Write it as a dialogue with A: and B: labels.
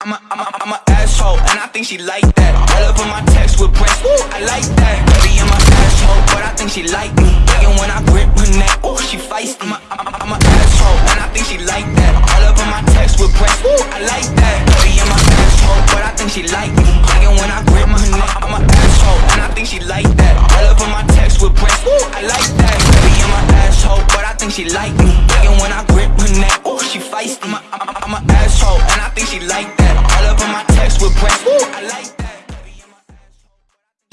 A: I'm a, I'm a, I'm a asshole, and I think she like that. I love when my text with breasts, ooh, I like that. Baby, I'm a asshole, but I think she like me. And when I grip her neck, ooh, she feisty. I'm a, I'm a, I'm a asshole, and I think she like that. I love when my text with breasts, ooh, I like that. Baby, I'm a asshole, but I think she like me. And when I grip her neck, I'm a asshole, and I think she like that. I love when my text with breasts, ooh, I like that. Baby, I'm a asshole, but I think she like me. And when I grip her neck, ooh, she feisty. I'm a, I'm a, I'm a asshole, and I think she like that. My text with breasts,